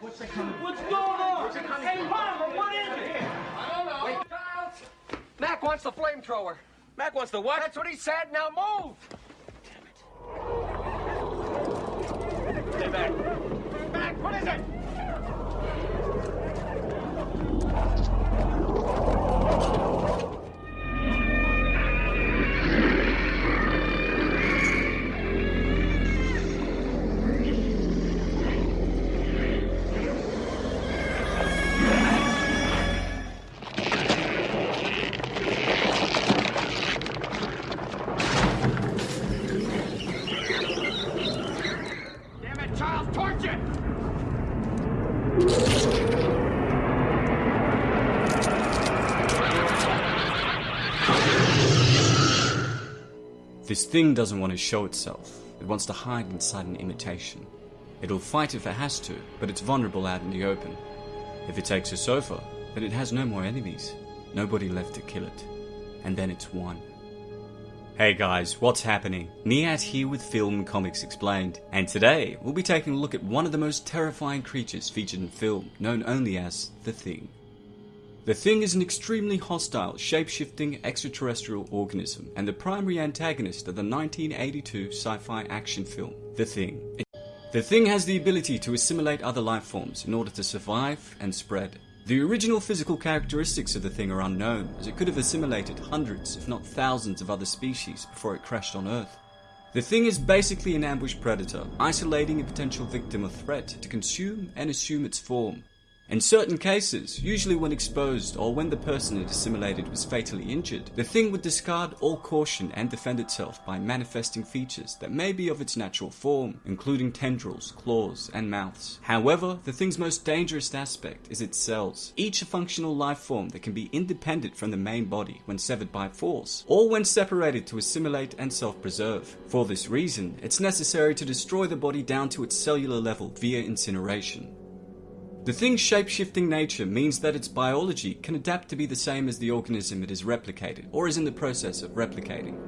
What's going on? Hey, Mama, what is it? I don't know. Wait, Giles. Mac wants the flamethrower. Mac wants the what? That's what he said. Now move. Damn it. Stay back. Mac, what is it? Torch it! This thing doesn't want to show itself. It wants to hide inside an imitation. It'll fight if it has to, but it's vulnerable out in the open. If it takes a sofa, then it has no more enemies. Nobody left to kill it. And then it's won. Hey guys, what's happening? Niat here with Film Comics Explained, and today we'll be taking a look at one of the most terrifying creatures featured in film, known only as The Thing. The Thing is an extremely hostile, shape-shifting extraterrestrial organism and the primary antagonist of the 1982 sci-fi action film, The Thing. The Thing has the ability to assimilate other life forms in order to survive and spread. The original physical characteristics of the Thing are unknown, as it could have assimilated hundreds, if not thousands, of other species before it crashed on Earth. The Thing is basically an ambush predator, isolating a potential victim or threat to consume and assume its form. In certain cases, usually when exposed or when the person it assimilated was fatally injured, the thing would discard all caution and defend itself by manifesting features that may be of its natural form, including tendrils, claws, and mouths. However, the thing's most dangerous aspect is its cells, each a functional life form that can be independent from the main body when severed by force, or when separated to assimilate and self-preserve. For this reason, it's necessary to destroy the body down to its cellular level via incineration. The thing's shape-shifting nature means that its biology can adapt to be the same as the organism it is replicated or is in the process of replicating.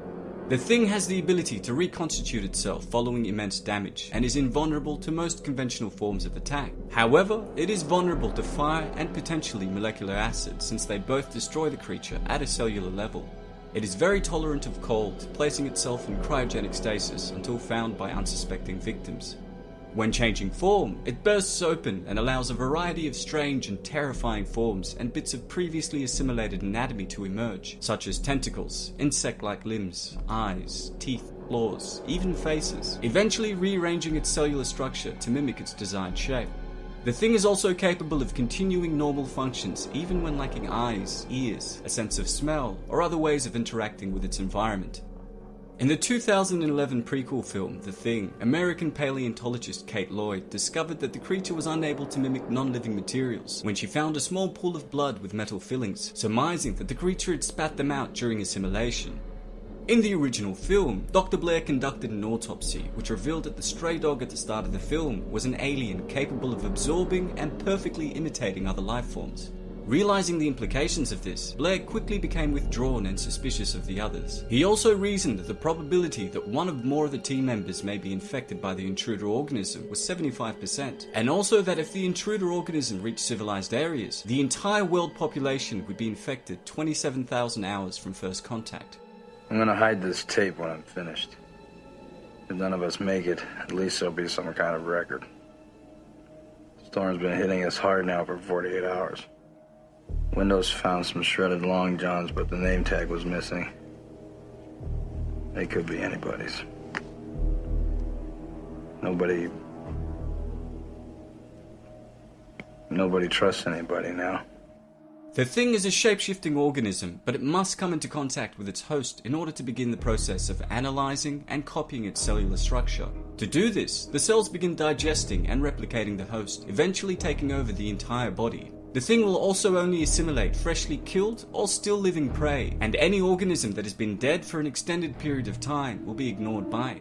The thing has the ability to reconstitute itself following immense damage and is invulnerable to most conventional forms of attack. However, it is vulnerable to fire and potentially molecular acid since they both destroy the creature at a cellular level. It is very tolerant of cold, placing itself in cryogenic stasis until found by unsuspecting victims. When changing form, it bursts open and allows a variety of strange and terrifying forms and bits of previously assimilated anatomy to emerge, such as tentacles, insect-like limbs, eyes, teeth, claws, even faces, eventually rearranging its cellular structure to mimic its desired shape. The thing is also capable of continuing normal functions even when lacking eyes, ears, a sense of smell, or other ways of interacting with its environment. In the 2011 prequel film, The Thing, American paleontologist Kate Lloyd discovered that the creature was unable to mimic non-living materials when she found a small pool of blood with metal fillings, surmising that the creature had spat them out during assimilation. In the original film, Dr. Blair conducted an autopsy which revealed that the stray dog at the start of the film was an alien capable of absorbing and perfectly imitating other life forms. Realizing the implications of this, Blair quickly became withdrawn and suspicious of the others. He also reasoned that the probability that one or more of the team members may be infected by the intruder organism was 75%, and also that if the intruder organism reached civilized areas, the entire world population would be infected 27,000 hours from first contact. I'm gonna hide this tape when I'm finished. If none of us make it, at least there'll be some kind of record. Storm's been hitting us hard now for 48 hours. Windows found some shredded long johns, but the name tag was missing. They could be anybody's. Nobody. Nobody trusts anybody now. The thing is a shape-shifting organism, but it must come into contact with its host in order to begin the process of analyzing and copying its cellular structure. To do this, the cells begin digesting and replicating the host, eventually taking over the entire body. The thing will also only assimilate freshly killed or still living prey, and any organism that has been dead for an extended period of time will be ignored by it.